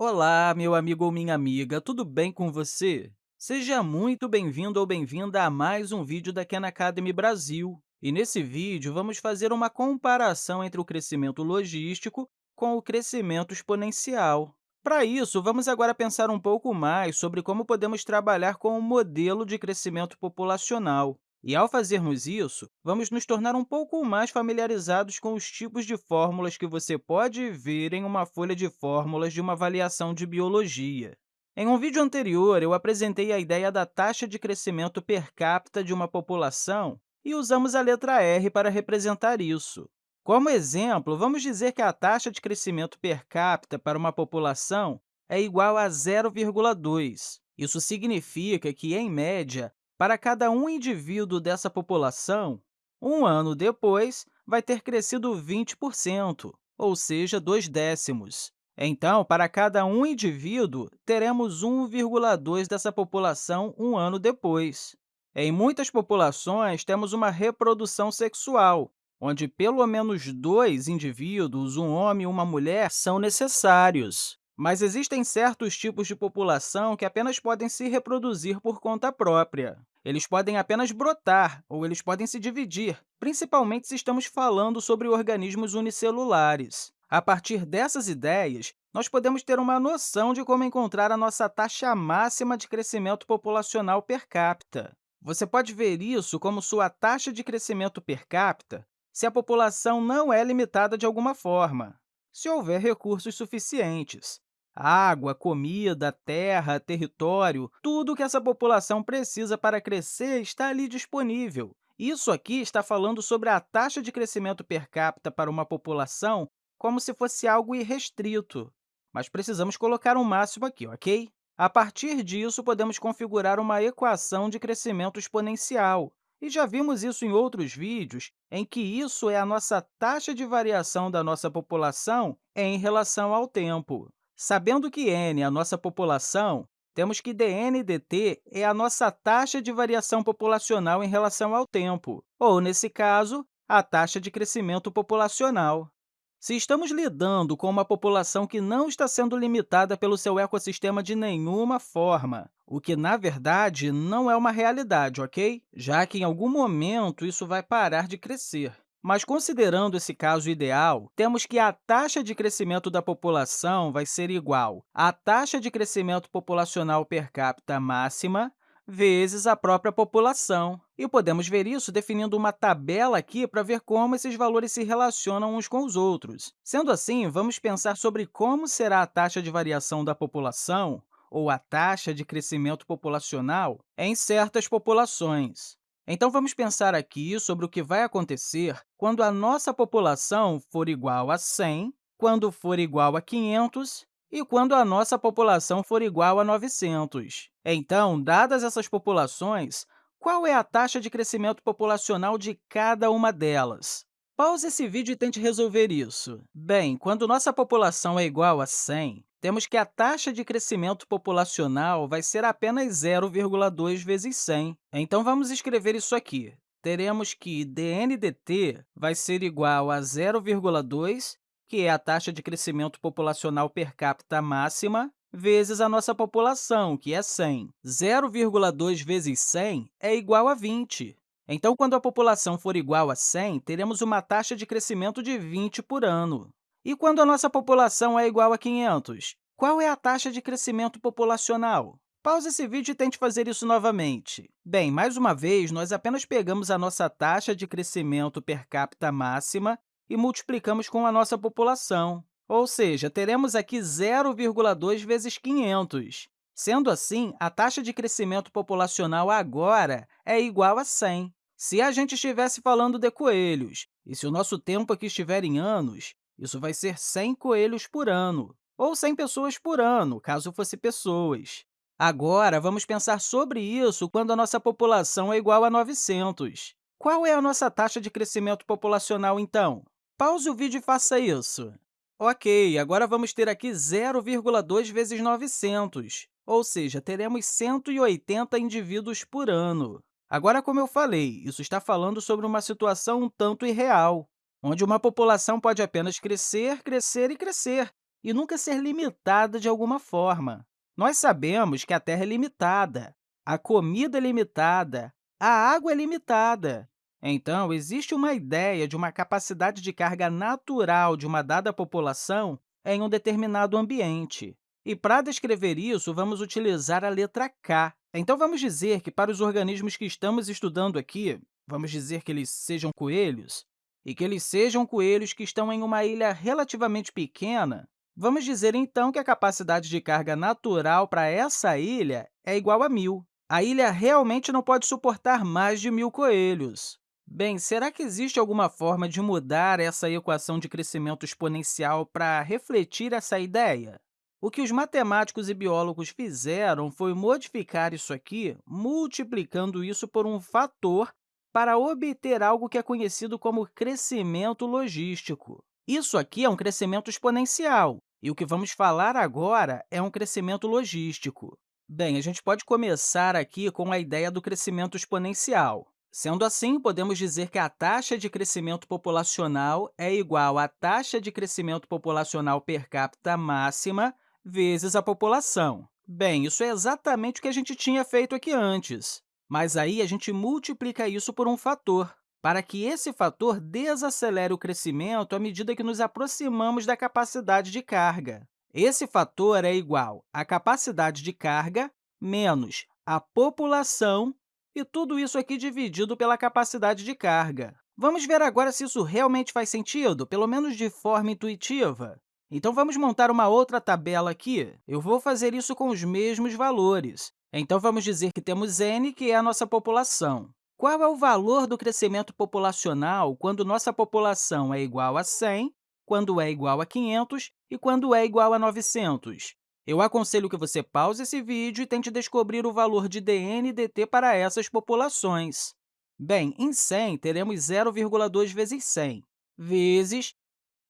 Olá, meu amigo ou minha amiga, tudo bem com você? Seja muito bem-vindo ou bem-vinda a mais um vídeo da Khan Academy Brasil. E nesse vídeo, vamos fazer uma comparação entre o crescimento logístico com o crescimento exponencial. Para isso, vamos agora pensar um pouco mais sobre como podemos trabalhar com o modelo de crescimento populacional. E, ao fazermos isso, vamos nos tornar um pouco mais familiarizados com os tipos de fórmulas que você pode ver em uma folha de fórmulas de uma avaliação de biologia. Em um vídeo anterior, eu apresentei a ideia da taxa de crescimento per capita de uma população e usamos a letra R para representar isso. Como exemplo, vamos dizer que a taxa de crescimento per capita para uma população é igual a 0,2. Isso significa que, em média, para cada um indivíduo dessa população, um ano depois, vai ter crescido 20%, ou seja, 2 décimos. Então, para cada um indivíduo, teremos 1,2 dessa população um ano depois. Em muitas populações, temos uma reprodução sexual, onde pelo menos dois indivíduos, um homem e uma mulher, são necessários. Mas existem certos tipos de população que apenas podem se reproduzir por conta própria. Eles podem apenas brotar ou eles podem se dividir, principalmente se estamos falando sobre organismos unicelulares. A partir dessas ideias, nós podemos ter uma noção de como encontrar a nossa taxa máxima de crescimento populacional per capita. Você pode ver isso como sua taxa de crescimento per capita se a população não é limitada de alguma forma, se houver recursos suficientes. Água, comida, terra, território, tudo que essa população precisa para crescer está ali disponível. Isso aqui está falando sobre a taxa de crescimento per capita para uma população como se fosse algo irrestrito. Mas precisamos colocar um máximo aqui, ok? A partir disso, podemos configurar uma equação de crescimento exponencial. E já vimos isso em outros vídeos, em que isso é a nossa taxa de variação da nossa população em relação ao tempo. Sabendo que n é a nossa população, temos que dn dt é a nossa taxa de variação populacional em relação ao tempo, ou, nesse caso, a taxa de crescimento populacional. Se estamos lidando com uma população que não está sendo limitada pelo seu ecossistema de nenhuma forma, o que, na verdade, não é uma realidade, ok? Já que, em algum momento, isso vai parar de crescer. Mas, considerando esse caso ideal, temos que a taxa de crescimento da população vai ser igual à taxa de crescimento populacional per capita máxima vezes a própria população. E podemos ver isso definindo uma tabela aqui para ver como esses valores se relacionam uns com os outros. Sendo assim, vamos pensar sobre como será a taxa de variação da população ou a taxa de crescimento populacional em certas populações. Então, vamos pensar aqui sobre o que vai acontecer quando a nossa população for igual a 100, quando for igual a 500 e quando a nossa população for igual a 900. Então, dadas essas populações, qual é a taxa de crescimento populacional de cada uma delas? Pause esse vídeo e tente resolver isso. Bem, quando nossa população é igual a 100, temos que a taxa de crescimento populacional vai ser apenas 0,2 vezes 100. Então, vamos escrever isso aqui. Teremos que dn dt vai ser igual a 0,2, que é a taxa de crescimento populacional per capita máxima, vezes a nossa população, que é 100. 0,2 vezes 100 é igual a 20. Então, quando a população for igual a 100, teremos uma taxa de crescimento de 20 por ano. E quando a nossa população é igual a 500? Qual é a taxa de crescimento populacional? Pause esse vídeo e tente fazer isso novamente. Bem, mais uma vez, nós apenas pegamos a nossa taxa de crescimento per capita máxima e multiplicamos com a nossa população. Ou seja, teremos aqui 0,2 vezes 500. Sendo assim, a taxa de crescimento populacional agora é igual a 100. Se a gente estivesse falando de coelhos, e se o nosso tempo aqui estiver em anos, isso vai ser 100 coelhos por ano, ou 100 pessoas por ano, caso fosse pessoas. Agora, vamos pensar sobre isso quando a nossa população é igual a 900. Qual é a nossa taxa de crescimento populacional, então? Pause o vídeo e faça isso. Ok, agora vamos ter aqui 0,2 vezes 900, ou seja, teremos 180 indivíduos por ano. Agora, como eu falei, isso está falando sobre uma situação um tanto irreal onde uma população pode apenas crescer, crescer e crescer, e nunca ser limitada de alguma forma. Nós sabemos que a Terra é limitada, a comida é limitada, a água é limitada. Então, existe uma ideia de uma capacidade de carga natural de uma dada população em um determinado ambiente. E, para descrever isso, vamos utilizar a letra K. Então, vamos dizer que, para os organismos que estamos estudando aqui, vamos dizer que eles sejam coelhos, e que eles sejam coelhos que estão em uma ilha relativamente pequena, vamos dizer, então, que a capacidade de carga natural para essa ilha é igual a 1.000. A ilha realmente não pode suportar mais de 1.000 coelhos. Bem, será que existe alguma forma de mudar essa equação de crescimento exponencial para refletir essa ideia? O que os matemáticos e biólogos fizeram foi modificar isso aqui, multiplicando isso por um fator para obter algo que é conhecido como crescimento logístico. Isso aqui é um crescimento exponencial, e o que vamos falar agora é um crescimento logístico. Bem, a gente pode começar aqui com a ideia do crescimento exponencial. Sendo assim, podemos dizer que a taxa de crescimento populacional é igual à taxa de crescimento populacional per capita máxima vezes a população. Bem, isso é exatamente o que a gente tinha feito aqui antes, mas aí a gente multiplica isso por um fator, para que esse fator desacelere o crescimento à medida que nos aproximamos da capacidade de carga. Esse fator é igual à capacidade de carga menos a população e tudo isso aqui dividido pela capacidade de carga. Vamos ver agora se isso realmente faz sentido, pelo menos de forma intuitiva. Então, vamos montar uma outra tabela aqui. Eu vou fazer isso com os mesmos valores. Então, vamos dizer que temos n, que é a nossa população. Qual é o valor do crescimento populacional quando nossa população é igual a 100, quando é igual a 500 e quando é igual a 900? Eu aconselho que você pause esse vídeo e tente descobrir o valor de dn e dt para essas populações. Bem, em 100, teremos 0,2 vezes 100, vezes...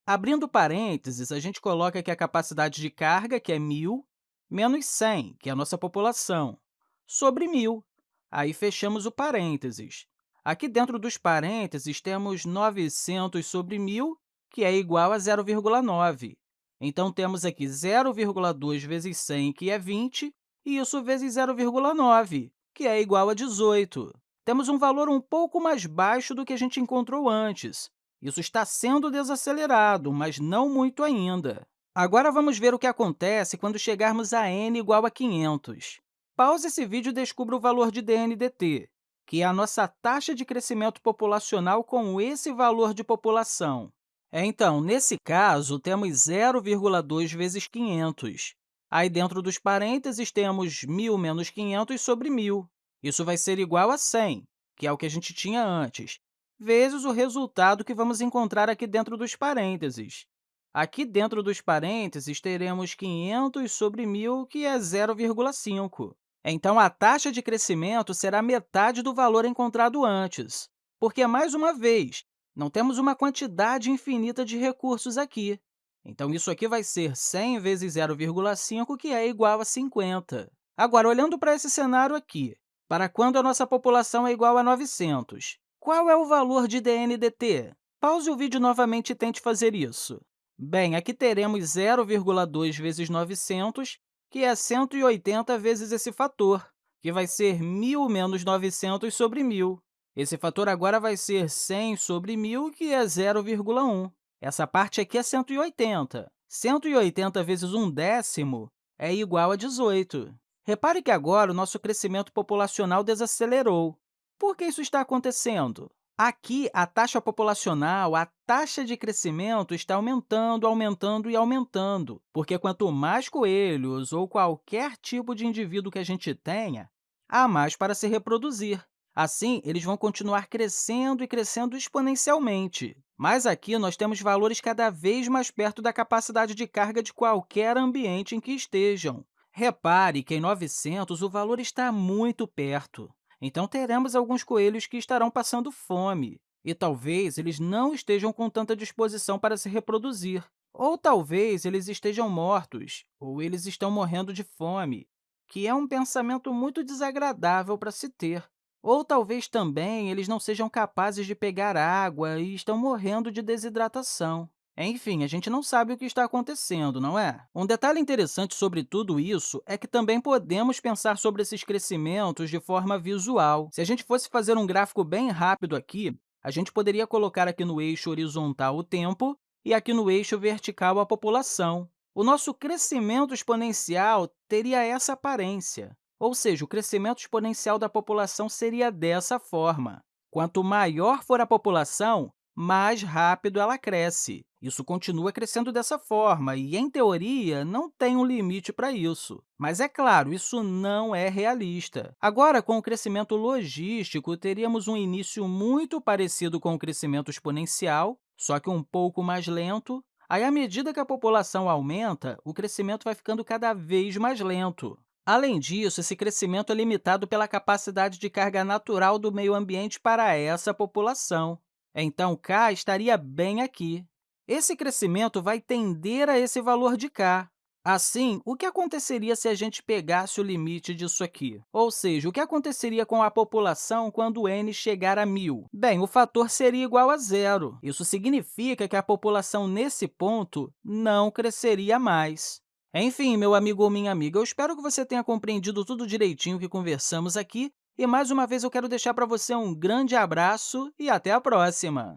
Abrindo parênteses, a gente coloca aqui a capacidade de carga, que é 1.000, menos 100, que é a nossa população, sobre 1.000. Aí, fechamos o parênteses. Aqui dentro dos parênteses, temos 900 sobre 1.000, que é igual a 0,9. Então, temos aqui 0,2 vezes 100, que é 20, e isso vezes 0,9, que é igual a 18. Temos um valor um pouco mais baixo do que a gente encontrou antes. Isso está sendo desacelerado, mas não muito ainda. Agora, vamos ver o que acontece quando chegarmos a n igual a 500. Pause esse vídeo e descubra o valor de dndt, que é a nossa taxa de crescimento populacional com esse valor de população. Então, nesse caso, temos 0,2 vezes 500. Aí, dentro dos parênteses, temos 1.000 menos 500 sobre 1.000. Isso vai ser igual a 100, que é o que a gente tinha antes, vezes o resultado que vamos encontrar aqui dentro dos parênteses. Aqui dentro dos parênteses, teremos 500 sobre 1.000, que é 0,5. Então, a taxa de crescimento será metade do valor encontrado antes, porque, mais uma vez, não temos uma quantidade infinita de recursos aqui. Então, isso aqui vai ser 100 vezes 0,5, que é igual a 50. Agora, olhando para esse cenário aqui, para quando a nossa população é igual a 900, qual é o valor de dndt? Pause o vídeo novamente e tente fazer isso. Bem, aqui teremos 0,2 vezes 900, que é 180 vezes esse fator, que vai ser 1.000 menos 900 sobre 1.000. Esse fator agora vai ser 100 sobre 1.000, que é 0,1. Essa parte aqui é 180. 180 vezes 1 décimo é igual a 18. Repare que agora o nosso crescimento populacional desacelerou. Por que isso está acontecendo? Aqui, a taxa populacional, a taxa de crescimento está aumentando, aumentando e aumentando, porque quanto mais coelhos ou qualquer tipo de indivíduo que a gente tenha, há mais para se reproduzir. Assim, eles vão continuar crescendo e crescendo exponencialmente. Mas aqui nós temos valores cada vez mais perto da capacidade de carga de qualquer ambiente em que estejam. Repare que em 900 o valor está muito perto. Então, teremos alguns coelhos que estarão passando fome, e talvez eles não estejam com tanta disposição para se reproduzir. Ou talvez eles estejam mortos, ou eles estão morrendo de fome, que é um pensamento muito desagradável para se ter. Ou talvez também eles não sejam capazes de pegar água e estão morrendo de desidratação. Enfim, a gente não sabe o que está acontecendo, não é? Um detalhe interessante sobre tudo isso é que também podemos pensar sobre esses crescimentos de forma visual. Se a gente fosse fazer um gráfico bem rápido aqui, a gente poderia colocar aqui no eixo horizontal o tempo e aqui no eixo vertical a população. O nosso crescimento exponencial teria essa aparência, ou seja, o crescimento exponencial da população seria dessa forma. Quanto maior for a população, mais rápido ela cresce. Isso continua crescendo dessa forma e, em teoria, não tem um limite para isso. Mas, é claro, isso não é realista. Agora, com o crescimento logístico, teríamos um início muito parecido com o crescimento exponencial, só que um pouco mais lento. Aí, à medida que a população aumenta, o crescimento vai ficando cada vez mais lento. Além disso, esse crescimento é limitado pela capacidade de carga natural do meio ambiente para essa população. Então, k estaria bem aqui. Esse crescimento vai tender a esse valor de k. Assim, o que aconteceria se a gente pegasse o limite disso aqui? Ou seja, o que aconteceria com a população quando n chegar a 1.000? Bem, o fator seria igual a zero. Isso significa que a população, nesse ponto, não cresceria mais. Enfim, meu amigo ou minha amiga, eu espero que você tenha compreendido tudo direitinho que conversamos aqui e, mais uma vez, eu quero deixar para você um grande abraço e até a próxima!